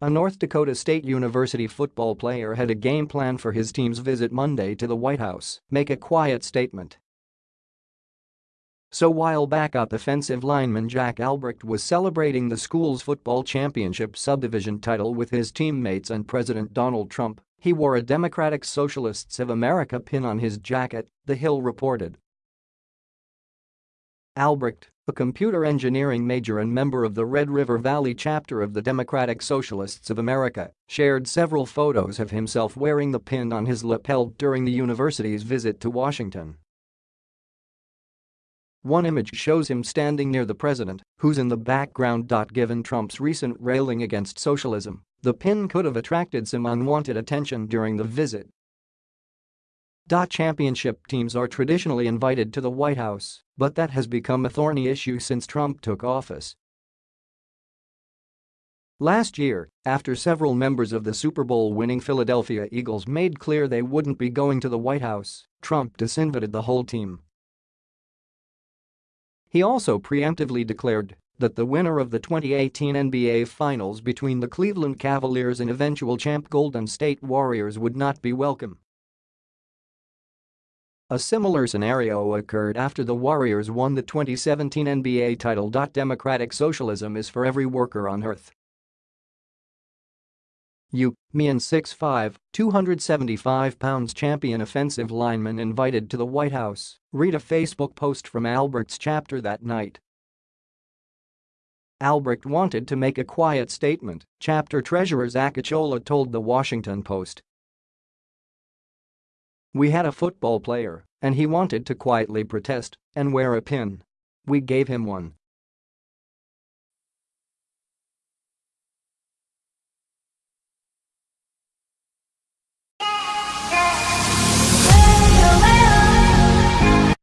A North Dakota State University football player had a game plan for his team's visit Monday to the White House, make a quiet statement. So while backup offensive lineman Jack Albrecht was celebrating the school's football championship subdivision title with his teammates and President Donald Trump, he wore a Democratic Socialists of America pin on his jacket, The Hill reported. Albrecht, a computer engineering major and member of the Red River Valley chapter of the Democratic Socialists of America, shared several photos of himself wearing the pin on his lapel during the university's visit to Washington. One image shows him standing near the president, who's in the background. Given Trump's recent railing against socialism, the pin could have attracted some unwanted attention during the visit. Championship teams are traditionally invited to the White House, but that has become a thorny issue since Trump took office. Last year, after several members of the Super Bowl winning Philadelphia Eagles made clear they wouldn't be going to the White House, Trump disinvited the whole team. He also preemptively declared that the winner of the 2018 NBA Finals between the Cleveland Cavaliers and eventual champ Golden State Warriors would not be welcome. A similar scenario occurred after the Warriors won the 2017 NBA title. Democratic socialism is for every worker on earth. You, me and 6'5", 275 pounds champion offensive lineman invited to the White House, read a Facebook post from Albrecht's chapter that night. Albrecht wanted to make a quiet statement, chapter treasurer Zach Achola told the Washington Post. We had a football player, and he wanted to quietly protest and wear a pin. We gave him one.